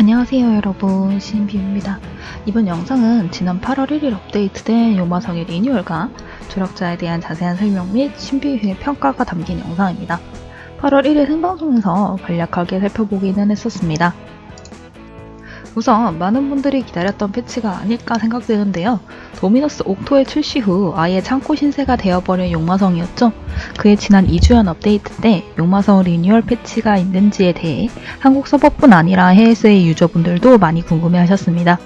안녕하세요 여러분. 신비입니다. 이번 영상은 지난 8월 1일 업데이트된 요마성의 리뉴얼과 조력자에 대한 자세한 설명 및 신비유의 평가가 담긴 영상입니다. 8월 1일 생방송에서 간략하게 살펴보기는 했었습니다. 우선 많은 분들이 기다렸던 패치가 아닐까 생각되는데요. 도미너스 옥토의 출시 후 아예 창고 신세가 되어버린 용마성이었죠. 그의 지난 2주연 업데이트 때 용마성 리뉴얼 패치가 있는지에 대해 한국 서버뿐 아니라 해외스의 유저분들도 많이 궁금해하셨습니다.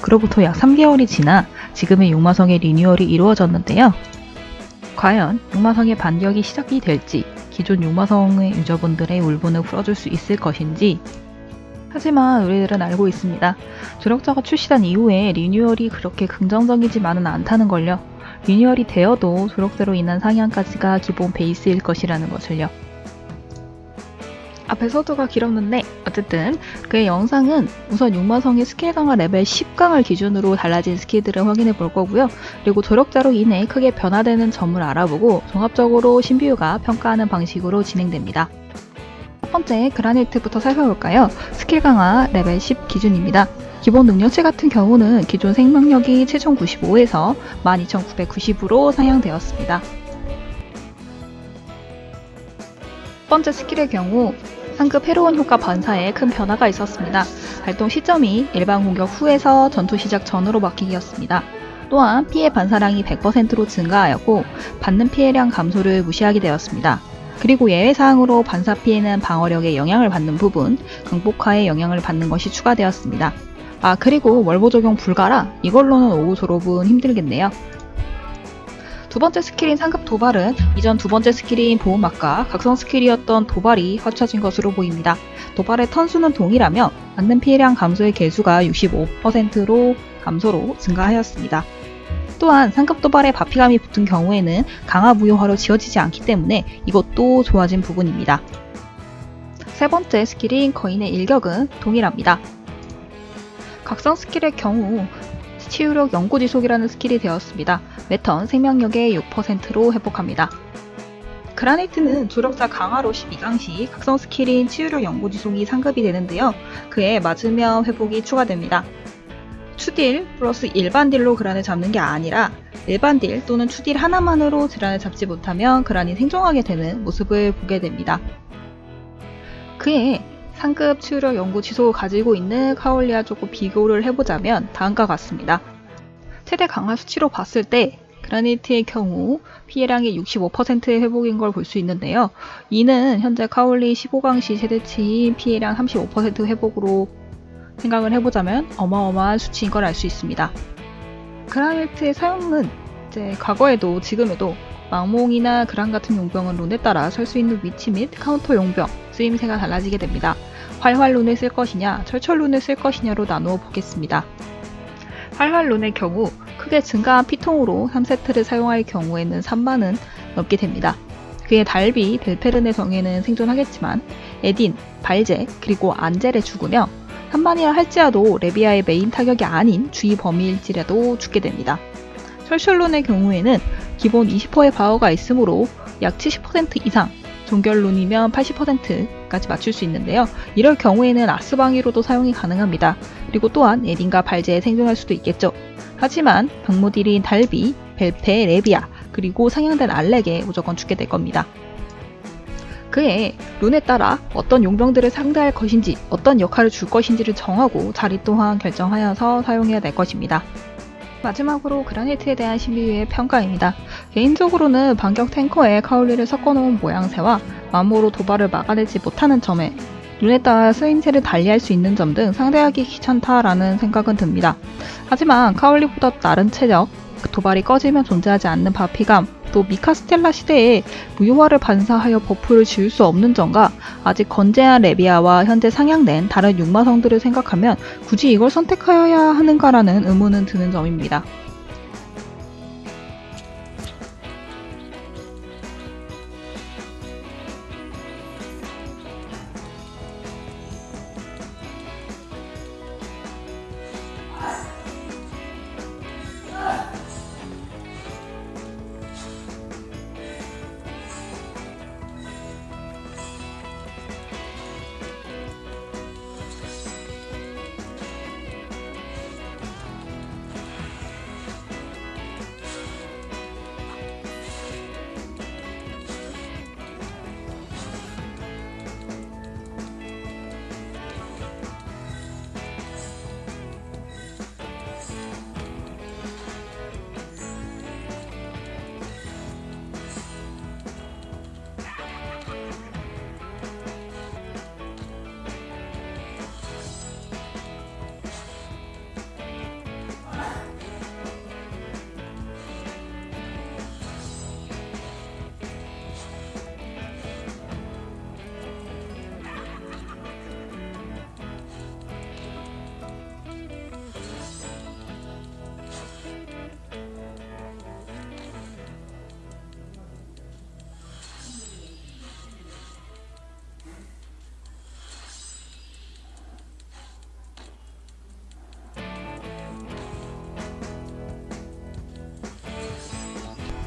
그로부터 약 3개월이 지나 지금의 용마성의 리뉴얼이 이루어졌는데요. 과연 용마성의 반격이 시작이 될지 기존 용마성의 유저분들의 울분을 풀어줄 수 있을 것인지 하지만 우리들은 알고 있습니다. 조력자가 출시한 이후에 리뉴얼이 그렇게 긍정적이지만은 않다는 걸요. 리뉴얼이 되어도 조력대로 인한 상향까지가 기본 베이스일 것이라는 것을요. 앞에 서두가 길었는데 어쨌든 그의 영상은 우선 육마성의 스킬 강화 레벨 10강을 기준으로 달라진 스킬들을 확인해 볼 거고요. 그리고 조력자로 인해 크게 변화되는 점을 알아보고 종합적으로 신비유가 평가하는 방식으로 진행됩니다. 첫 번째 그라니트부터 살펴볼까요? 스킬 강화 레벨 10 기준입니다. 기본 능력치 같은 경우는 기존 생명력이 7095에서 12990으로 상향되었습니다. 첫 번째 스킬의 경우 상급 해로운 효과 반사에 큰 변화가 있었습니다. 발동 시점이 일반 공격 후에서 전투 시작 전으로 바뀌었습니다. 또한 피해 반사량이 100%로 증가하였고 받는 피해량 감소를 무시하게 되었습니다. 그리고 예외사항으로 반사 피해는 방어력에 영향을 받는 부분, 강폭화에 영향을 받는 것이 추가되었습니다. 아 그리고 월보 적용 불가라 이걸로는 오후 졸업은 힘들겠네요. 두 번째 스킬인 상급 도발은 이전 두 번째 스킬인 보호막과 각성 스킬이었던 도발이 합쳐진 것으로 보입니다. 도발의 턴수는 동일하며 받는 피해량 감소의 계수가 65%로 감소로 증가하였습니다. 또한 상급 도발에 바피감이 붙은 경우에는 강화 무효화로 지워지지 않기 때문에 이것도 좋아진 부분입니다. 세 번째 스킬인 거인의 일격은 동일합니다. 각성 스킬의 경우 치유력 영구지속이라는 스킬이 되었습니다. 매턴 생명력의 6%로 회복합니다. 그라네이트는 조력자 강화로 12강 시 각성 스킬인 치유력 영구지속이 상급이 되는데요. 그에 맞으면 회복이 추가됩니다. 추딜 플러스 일반 딜로 그란을 잡는 게 아니라 일반 딜 또는 추딜 하나만으로 그란을 잡지 못하면 그란이 생존하게 되는 모습을 보게 됩니다. 그의 상급 치유력 영구 지속을 가지고 있는 카울리와 조금 비교를 해보자면 다음과 같습니다. 최대 강화 수치로 봤을 때 그라니트의 경우 피해량이 65%의 회복인 걸 볼 수 있는데요. 이는 현재 카울리 15강 시 최대치인 피해량 35% 회복으로 생각을 해보자면 어마어마한 수치인 걸 알 수 있습니다. 그라일트의 사용은 이제 과거에도 지금에도 망몽이나 그란 같은 용병은 룬에 따라 설 수 있는 위치 및 카운터 용병, 쓰임새가 달라지게 됩니다. 활활 룬을 쓸 것이냐, 철철 룬을 쓸 것이냐로 나누어 보겠습니다. 활활 룬의 경우 크게 증가한 피통으로 3세트를 사용할 경우에는 3만은 넘게 됩니다. 그의 달비, 델페른의 정에는 생존하겠지만 에딘, 발제, 그리고 안젤에 죽으며 한반이라 할지라도 레비아의 메인 타격이 아닌 주위 범위일지라도 죽게 됩니다. 철셜론의 경우에는 기본 20%의 바워가 있으므로 약 70% 이상, 종결론이면 80%까지 맞출 수 있는데요. 이럴 경우에는 아스방위로도 사용이 가능합니다. 그리고 또한 에딘과 발제에 생존할 수도 있겠죠. 하지만 방모딜인 달비, 벨페, 레비아, 그리고 상향된 알렉에 무조건 죽게 될 겁니다. 그의 룬에 따라 어떤 용병들을 상대할 것인지 어떤 역할을 줄 것인지를 정하고 자리 또한 결정하여서 사용해야 될 것입니다. 마지막으로 그라니트에 대한 신비유의 평가입니다. 개인적으로는 반격 탱커에 카울리를 섞어놓은 모양새와 마모로 도발을 막아내지 못하는 점에 룬에 따라 쓰임새를 달리할 수 있는 점 등 상대하기 귀찮다라는 생각은 듭니다. 하지만 카울리보다 다른 체력, 도발이 꺼지면 존재하지 않는 바피감, 또 미카스텔라 시대에 무효화를 반사하여 버프를 지울 수 없는 점과 아직 건재한 레비아와 현재 상향된 다른 육마성들을 생각하면 굳이 이걸 선택하여야 하는가라는 의문은 드는 점입니다.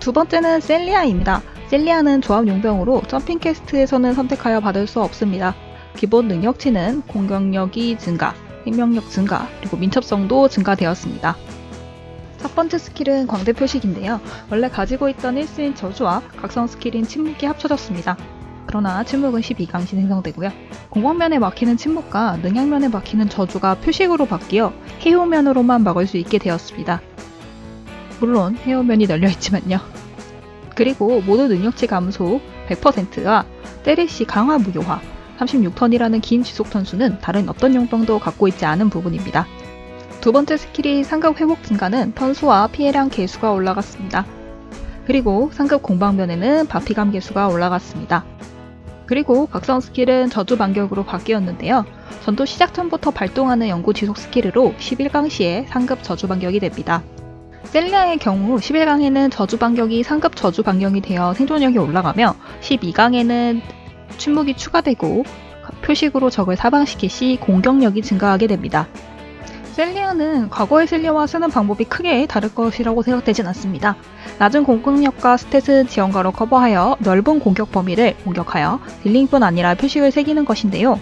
두 번째는 셀리아입니다. 셀리아는 조합 용병으로 점핑 캐스트에서는 선택하여 받을 수 없습니다. 기본 능력치는 공격력이 증가, 생명력 증가, 그리고 민첩성도 증가되었습니다. 첫 번째 스킬은 광대 표식인데요. 원래 가지고 있던 1스인 저주와 각성 스킬인 침묵이 합쳐졌습니다. 그러나 침묵은 12강시 생성되고요. 공방면에 막히는 침묵과 능양면에 막히는 저주가 표식으로 바뀌어 해오면으로만 막을 수 있게 되었습니다. 물론 해오면이 널려있지만요. 그리고 모두 능력치 감소 100%와 때리시 강화 무효화 36턴이라는 긴 지속 턴수는 다른 어떤 용병도 갖고 있지 않은 부분입니다. 두 번째 스킬이 상급 회복 증가는 턴수와 피해량 계수가 올라갔습니다. 그리고 상급 공방면에는 바피감 계수가 올라갔습니다. 그리고 각성 스킬은 저주 반격으로 바뀌었는데요. 전투 시작 전부터 발동하는 영구 지속 스킬으로 11강 시에 상급 저주 반격이 됩니다. 셀리아의 경우 11강에는 저주 반격이 상급 저주 반격이 되어 생존력이 올라가며 12강에는 침묵이 추가되고 표식으로 적을 사망시킬 시 공격력이 증가하게 됩니다. 셀리아는 과거의 셀리아와 쓰는 방법이 크게 다를 것이라고 생각되진 않습니다. 낮은 공격력과 스탯은 지원가로 커버하여 넓은 공격 범위를 공격하여 딜링뿐 아니라 표식을 새기는 것인데요.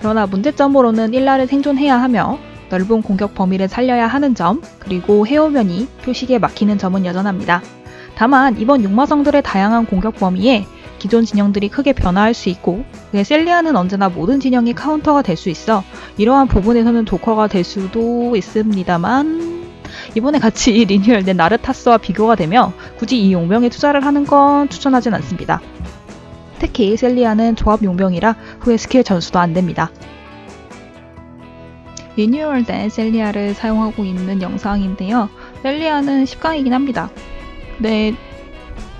그러나 문제점으로는 1라를 생존해야 하며 넓은 공격 범위를 살려야 하는 점, 그리고 해오면이 표식에 막히는 점은 여전합니다. 다만 이번 육마성들의 다양한 공격 범위에 기존 진영들이 크게 변화할 수 있고 셀리아는 언제나 모든 진영이 카운터가 될 수 있어 이러한 부분에서는 조커가 될 수도 있습니다만 이번에 같이 리뉴얼된 나르타스와 비교가 되며 굳이 이 용병에 투자를 하는 건 추천하진 않습니다. 특히 셀리아는 조합 용병이라 후에 스킬 전수도 안됩니다. 리뉴얼된 셀리아를 사용하고 있는 영상인데요. 셀리아는 10강이긴 합니다. 네,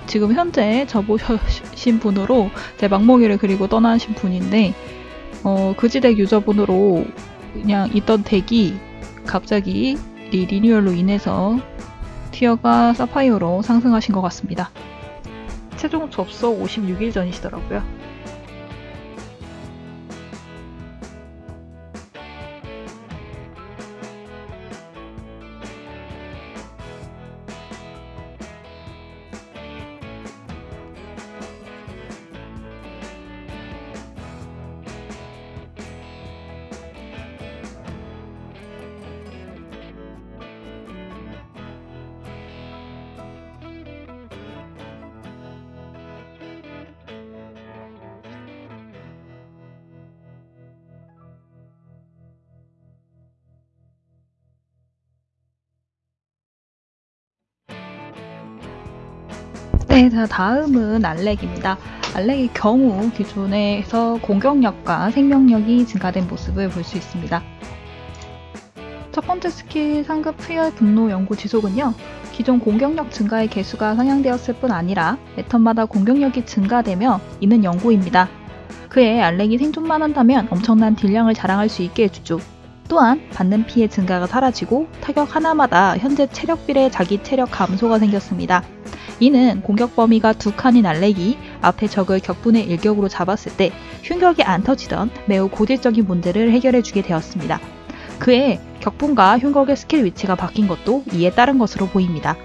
지금 현재 접으신 분으로 제 망몽이를 그리고 떠나신 분인데 어, 그지덱 유저분으로 그냥 있던 덱이 갑자기 이 리뉴얼로 인해서 티어가 사파이어로 상승하신 것 같습니다. 최종 접속 56일 전이시더라고요. 네, 자 다음은 알렉입니다. 알렉의 경우 기존에서 공격력과 생명력이 증가된 모습을 볼 수 있습니다. 첫 번째 스킬 상급 푸열 분노 연구 지속은요. 기존 공격력 증가의 계수가 상향되었을 뿐 아니라 매턴마다 공격력이 증가되며 이는 영구입니다. 그에 알렉이 생존만 한다면 엄청난 딜량을 자랑할 수 있게 해주죠. 또한 받는 피해 증가가 사라지고 타격 하나마다 현재 체력 비례 자기 체력 감소가 생겼습니다. 이는 공격 범위가 두 칸인 알렉이 앞에 적을 격분의 일격으로 잡았을 때 흉격이 안 터지던 매우 고질적인 문제를 해결해 주게 되었습니다. 그의 격분과 흉격의 스킬 위치가 바뀐 것도 이에 따른 것으로 보입니다.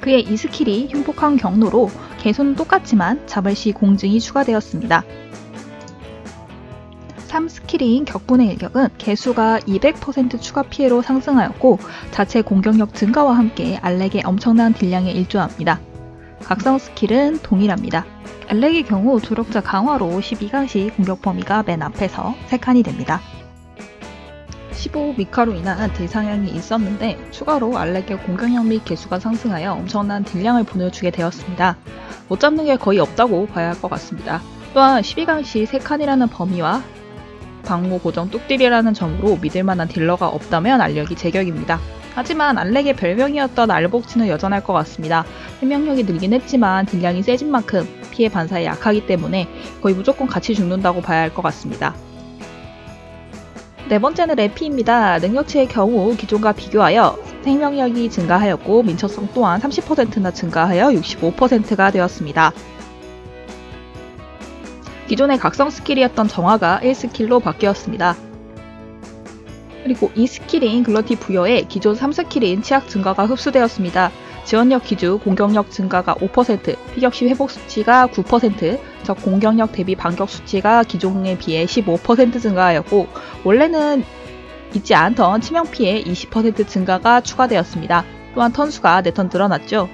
그의 2스킬인 흉폭한 경로로 계수는 똑같지만 잡을 시 공증이 추가되었습니다. 3 스킬인 격분의 일격은 계수가 200% 추가 피해로 상승하였고 자체 공격력 증가와 함께 알렉의 엄청난 딜량에 일조합니다. 각성 스킬은 동일합니다. 알렉의 경우 조력자 강화로 12강 시 공격 범위가 맨 앞에서 3칸이 됩니다. 15 미카로 인한 딜상향이 있었는데 추가로 알렉의 공격력 및 계수가 상승하여 엄청난 딜량을 보내주게 되었습니다. 못 잡는 게 거의 없다고 봐야 할 것 같습니다. 또한 12강 시 3칸이라는 범위와 방무 고정 뚝딜이라는 점으로 믿을만한 딜러가 없다면 알렉이 제격입니다. 하지만 알렉의 별명이었던 알복치는 여전할 것 같습니다. 생명력이 늘긴 했지만 딜량이 세진 만큼 피해 반사에 약하기 때문에 거의 무조건 같이 죽는다고 봐야 할 것 같습니다. 네 번째는 레피입니다. 능력치의 경우 기존과 비교하여 생명력이 증가하였고 민첩성 또한 30%나 증가하여 65%가 되었습니다. 기존의 각성 스킬이었던 정화가 1스킬로 바뀌었습니다. 그리고 2스킬인 글러티 부여에 기존 3스킬인 치확 증가가 흡수되었습니다. 지원력 기준 공격력 증가가 5%, 피격시 회복 수치가 9%, 적 공격력 대비 반격 수치가 기존에 비해 15% 증가하였고 원래는 있지 않던 치명 피해 20% 증가가 추가되었습니다. 또한 턴수가 4턴 늘어났죠.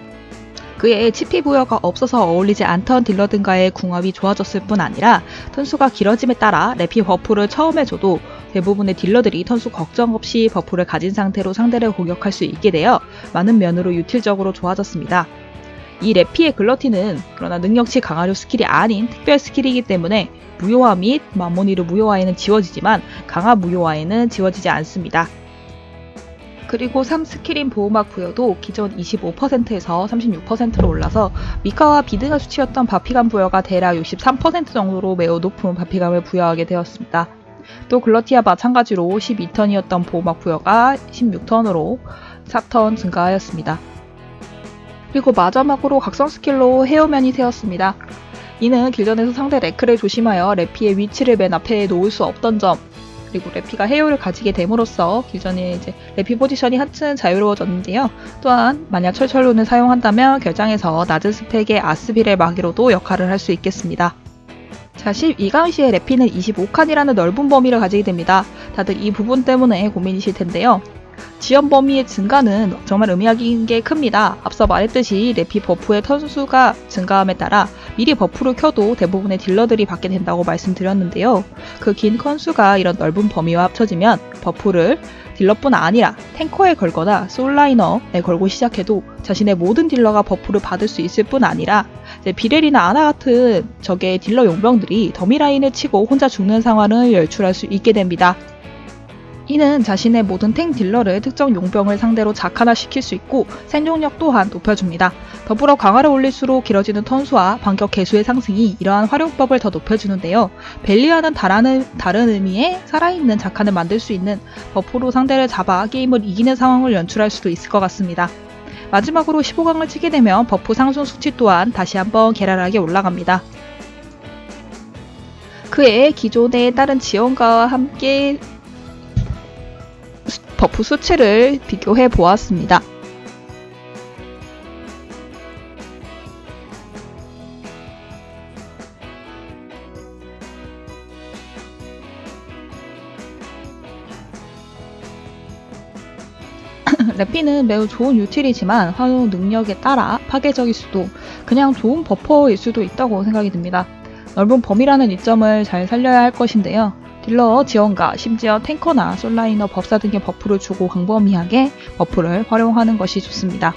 그에 치피 부여가 없어서 어울리지 않던 딜러들과의 궁합이 좋아졌을 뿐 아니라 턴수가 길어짐에 따라 레피 버프를 처음에 줘도 대부분의 딜러들이 턴수 걱정 없이 버프를 가진 상태로 상대를 공격할 수 있게 되어 많은 면으로 유틸적으로 좋아졌습니다. 이 레피의 글러티는 그러나 능력치 강화류 스킬이 아닌 특별 스킬이기 때문에 무효화 및 마모니르 무효화에는 지워지지만 강화 무효화에는 지워지지 않습니다. 그리고 3스킬인 보호막 부여도 기존 25%에서 36%로 올라서 미카와 비등한 수치였던 받피감 부여가 대략 63% 정도로 매우 높은 받피감을 부여하게 되었습니다. 또 글러티와 마찬가지로 12턴이었던 보호막 부여가 16턴으로 4턴 증가하였습니다. 그리고 마지막으로 각성 스킬로 해효면이 생겼습니다. 이는 길전에서 상대 레크를 조심하여 레피의 위치를 맨 앞에 놓을 수 없던 점 그리고 레피가 해효면을 가지게 됨으로써 길전에 이제 레피 포지션이 한층 자유로워졌는데요. 또한 만약 철철룬을 사용한다면 결장에서 낮은 스펙의 아스빌의 마기로도 역할을 할 수 있겠습니다. 자, 12강 시에 레피는 25칸이라는 넓은 범위를 가지게 됩니다. 다들 이 부분 때문에 고민이실 텐데요. 지원 범위의 증가는 정말 의미하는 게 큽니다. 앞서 말했듯이 레피 버프의 턴수가 증가함에 따라 미리 버프를 켜도 대부분의 딜러들이 받게 된다고 말씀드렸는데요. 그 긴 턴수가 이런 넓은 범위와 합쳐지면 버프를 딜러뿐 아니라 탱커에 걸거나 솔라이너에 걸고 시작해도 자신의 모든 딜러가 버프를 받을 수 있을 뿐 아니라 비렐이나 아나 같은 적의 딜러 용병들이 더미 라인을 치고 혼자 죽는 상황을 연출할 수 있게 됩니다. 이는 자신의 모든 탱 딜러를 특정 용병을 상대로 자칸화시킬 수 있고 생존력 또한 높여줍니다. 더불어 강화를 올릴수록 길어지는 턴수와 반격 계수의 상승이 이러한 활용법을 더 높여주는데요. 벨리아는 다른, 다른 의미의 살아있는 자칸을 만들 수 있는 버프로 상대를 잡아 게임을 이기는 상황을 연출할 수도 있을 것 같습니다. 마지막으로 15강을 치게 되면 버프 상승 수치 또한 다시 한번 괴랄하게 올라갑니다. 그의 기존의 다른 지원과 함께 버프 수치를 비교해 보았습니다. 레피는 매우 좋은 유틸이지만 활용 능력에 따라 파괴적일 수도 그냥 좋은 버퍼일 수도 있다고 생각이 듭니다. 넓은 범위라는 이점을 잘 살려야 할 것인데요. 딜러 지원가, 심지어 탱커나 솔라이너 법사 등의 버프를 주고 광범위하게 버프를 활용하는 것이 좋습니다.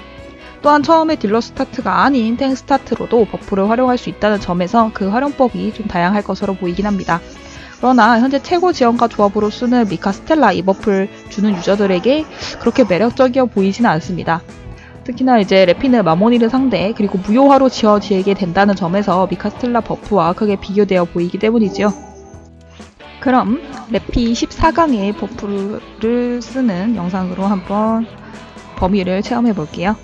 또한 처음에 딜러 스타트가 아닌 탱 스타트로도 버프를 활용할 수 있다는 점에서 그 활용법이 좀 다양할 것으로 보이긴 합니다. 그러나 현재 최고 지원가 조합으로 쓰는 미카 스텔라 이 버프를 주는 유저들에게 그렇게 매력적이어 보이지는 않습니다. 특히나 이제 레피는 마모니르 상대 그리고 무효화로 지워지게 된다는 점에서 미카 스텔라 버프와 크게 비교되어 보이기 때문이지요. 그럼 레피 14강의 버프를 쓰는 영상으로 한번 범위를 체험해 볼게요.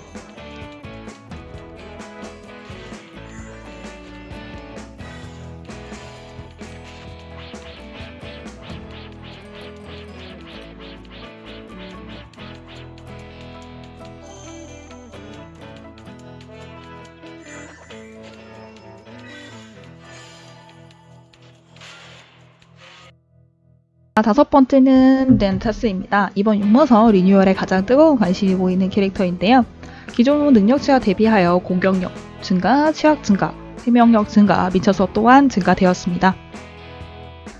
다섯 번째는 나르타스입니다. 이번 용모서 리뉴얼에 가장 뜨거운 관심이 보이는 캐릭터인데요. 기존 능력치와 대비하여 공격력 증가, 치확 증가, 생명력 증가, 민첩성 또한 증가되었습니다.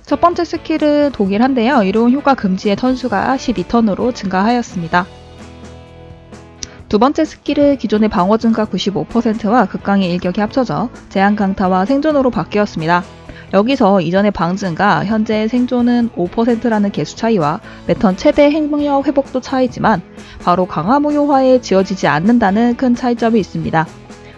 첫 번째 스킬은 동일한데요. 이로운 효과 금지의 턴수가 12턴으로 증가하였습니다. 두 번째 스킬은 기존의 방어 증가 95%와 극강의 일격이 합쳐져 제한 강타와 생존으로 바뀌었습니다. 여기서 이전의 방증과 현재 생존은 5%라는 개수 차이와 매턴 최대 행동력 회복도 차이지만 바로 강화 무효화에 지어지지 않는다는 큰 차이점이 있습니다.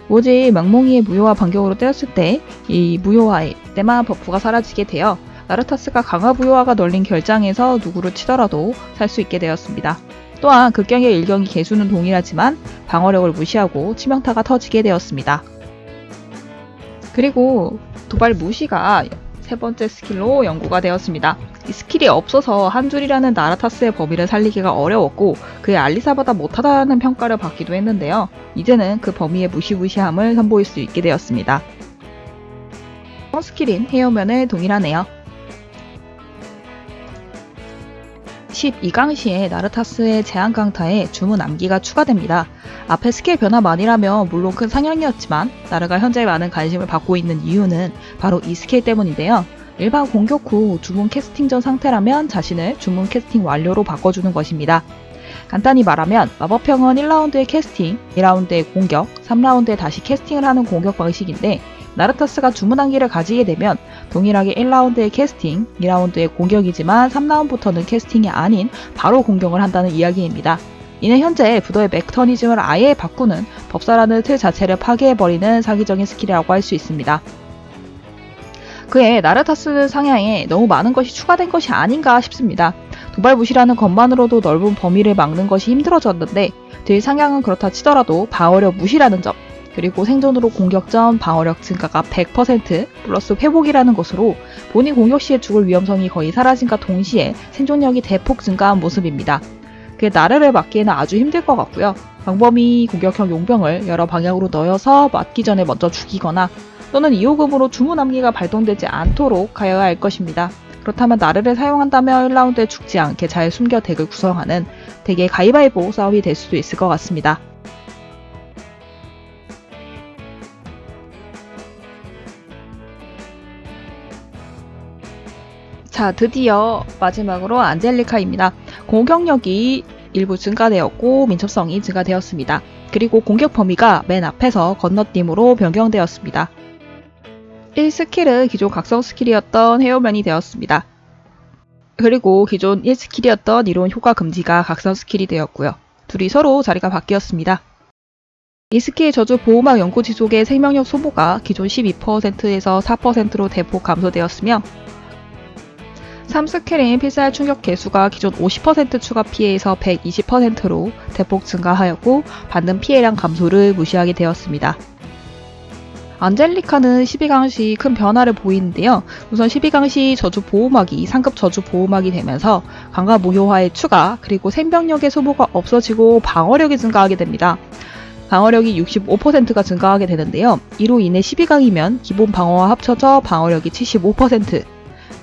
오직 맹몽이의 무효화 반격으로 때렸을 때 이 무효화에 때만 버프가 사라지게 되어 나르타스가 강화 무효화가 널린 결장에서 누구를 치더라도 살 수 있게 되었습니다. 또한 극경의 일경이 개수는 동일하지만 방어력을 무시하고 치명타가 터지게 되었습니다. 그리고 도발 무시가 세 번째 스킬로 영구가 되었습니다. 이 스킬이 없어서 한 줄이라는 나르타스의 범위를 살리기가 어려웠고 그의 알리사보다 못하다는 평가를 받기도 했는데요. 이제는 그 범위의 무시무시함을 선보일 수 있게 되었습니다. 스킬인 헤어면에 동일하네요. 12강 시에 나르타스의 제한 강타에 주문 암기가 추가됩니다. 앞에 스킬 변화만이라면 물론 큰 상향이었지만 나르가 현재 많은 관심을 받고 있는 이유는 바로 이 스킬 때문인데요. 일반 공격 후 주문 캐스팅 전 상태라면 자신을 주문 캐스팅 완료로 바꿔주는 것입니다. 간단히 말하면 마법형은 1라운드에 캐스팅, 2라운드에 공격, 3라운드에 다시 캐스팅을 하는 공격 방식인데 나르타스가 주문 암기를 가지게 되면 동일하게 1라운드의 캐스팅, 2라운드의 공격이지만 3라운드부터는 캐스팅이 아닌 바로 공격을 한다는 이야기입니다. 이는 현재 브더의 메커니즘을 아예 바꾸는 법사라는 틀 자체를 파괴해버리는 사기적인 스킬이라고 할 수 있습니다. 그의 나르타스 상향에 너무 많은 것이 추가된 것이 아닌가 싶습니다. 도발무시라는 것만으로도 넓은 범위를 막는 것이 힘들어졌는데 딜 상향은 그렇다 치더라도 방어력 무시라는 점 그리고 생존으로 공격 전 방어력 증가가 100% 플러스 회복이라는 것으로 본인 공격 시에 죽을 위험성이 거의 사라진과 동시에 생존력이 대폭 증가한 모습입니다. 그게 나르를 막기에는 아주 힘들 것 같고요. 방범이 공격형 용병을 여러 방향으로 넣어서 맞기 전에 먼저 죽이거나 또는 2호금으로 주문 암기가 발동되지 않도록 하여야 할 것입니다. 그렇다면 나르를 사용한다면 1라운드에 죽지 않게 잘 숨겨 덱을 구성하는 덱의 가위바위보 싸움이 될 수도 있을 것 같습니다. 자, 드디어 마지막으로 안젤리카입니다. 공격력이 일부 증가되었고 민첩성이 증가되었습니다. 그리고 공격 범위가 맨 앞에서 건너뛰기로 변경되었습니다. 1스킬은 기존 각성 스킬이었던 헤어면이 되었습니다. 그리고 기존 1스킬이었던 이로운 효과 금지가 각성 스킬이 되었고요. 둘이 서로 자리가 바뀌었습니다. 이 스킬 저주 보호막 영구 지속의 생명력 소모가 기존 12%에서 4%로 대폭 감소되었으며 3스킬인 필살 충격 개수가 기존 50% 추가 피해에서 120%로 대폭 증가하였고 받는 피해량 감소를 무시하게 되었습니다. 안젤리카는 12강 시 큰 변화를 보이는데요. 우선 12강 시 저주 보호막이 상급 저주 보호막이 되면서 강화 무효화의 추가 그리고 생명력의 소모가 없어지고 방어력이 증가하게 됩니다. 방어력이 65%가 증가하게 되는데요. 이로 인해 12강이면 기본 방어와 합쳐져 방어력이 75%,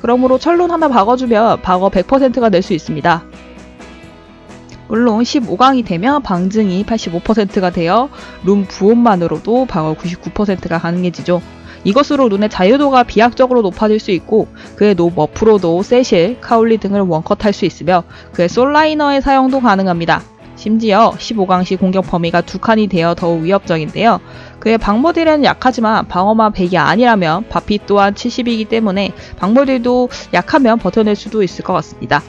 그러므로 철론 하나 박아주면 방어 100%가 될수 있습니다. 물론 15강이 되면 방증이 85%가 되어 룸 부온만으로도 방어 99%가 가능해지죠. 이것으로 룬의 자유도가 비약적으로 높아질 수 있고 그의 노 머프로도 세실, 카울리 등을 원컷 할 수 있으며 그의 솔라이너의 사용도 가능합니다. 심지어 15강 시 공격 범위가 두 칸이 되어 더욱 위협적인데요. 그의 방모딜은 약하지만 방어만 100이 아니라면 바피 또한 70이기 때문에 방모딜도 약하면 버텨낼 수도 있을 것 같습니다.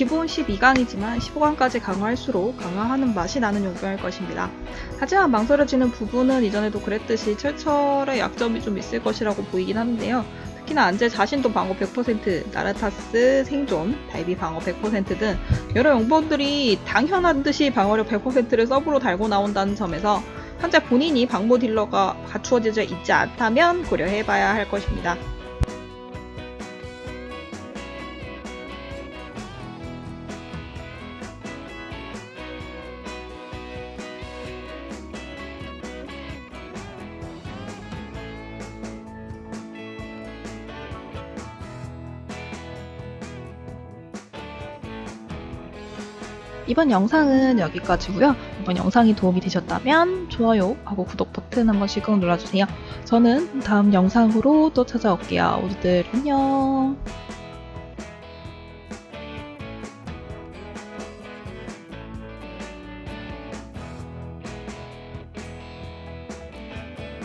기본 12강이지만 15강까지 강화할수록 강화하는 맛이 나는 용병일 것입니다. 하지만 망설여지는 부분은 이전에도 그랬듯이 철철의 약점이 좀 있을 것이라고 보이긴 하는데요. 특히나 안젤 자신도 방어 100%, 나르타스, 생존, 달비 방어 100%등 여러 용병들이 당연한 듯이 방어력 100%를 서브로 달고 나온다는 점에서 현재 본인이 방모 딜러가 갖추어져 있지 않다면 고려해봐야 할 것입니다. 이번 영상은 여기까지고요. 이번 영상이 도움이 되셨다면 좋아요 하고 구독 버튼 한 번씩 꼭 눌러주세요. 저는 다음 영상으로 또 찾아올게요. 모두들 안녕.